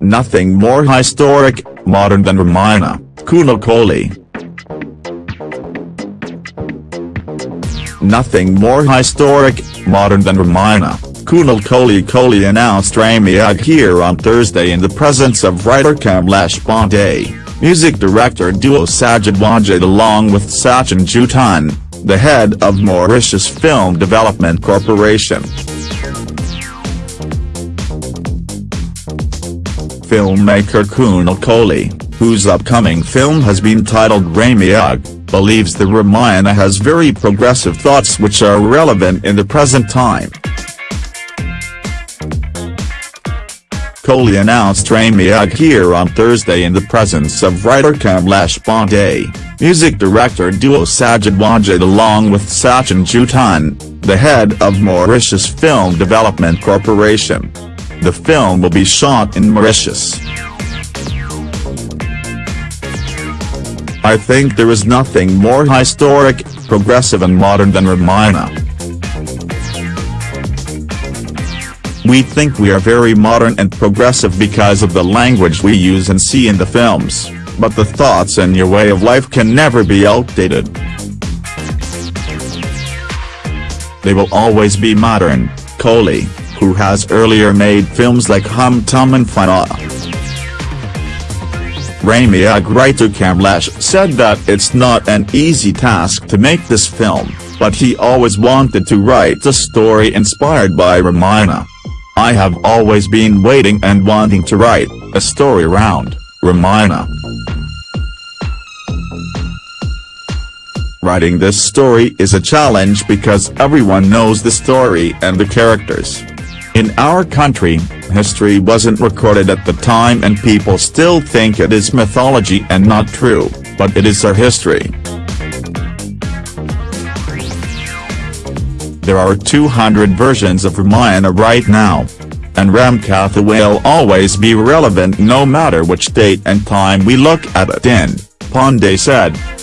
Nothing more historic, modern than Ramayana, Kunal Kohli. Nothing more historic, modern than Ramayana, Kunal Kohli Kohli announced Ramayana here on Thursday in the presence of writer Kamlesh Pandey, music director duo Sajid Wajid along with Sachin Jutan, the head of Mauritius Film Development Corporation. Filmmaker Kunal Kohli, whose upcoming film has been titled Ramayana, believes the Ramayana has very progressive thoughts which are relevant in the present time. Kohli announced Ramayana here on Thursday in the presence of writer Kamlesh Pandey, music director duo Sajid Wajid along with Sachin Jutan, the head of Mauritius Film Development Corporation. The film will be shot in Mauritius. I think there is nothing more historic, progressive and modern than Ramayana. We think we are very modern and progressive because of the language we use and see in the films, but the thoughts and your way of life can never be outdated. They will always be modern, Kohli, who has earlier made films like Hum Tum and Fanaa. Ramayana writer Kamlesh said that it's not an easy task to make this film, but he always wanted to write a story inspired by Ramayana. I have always been waiting and wanting to write a story around Ramayana. Writing this story is a challenge because everyone knows the story and the characters. In our country, history wasn't recorded at the time and people still think it is mythology and not true, but it is our history. There are 200 versions of Ramayana right now. And Ramkatha will always be relevant no matter which date and time we look at it in, Pandey said.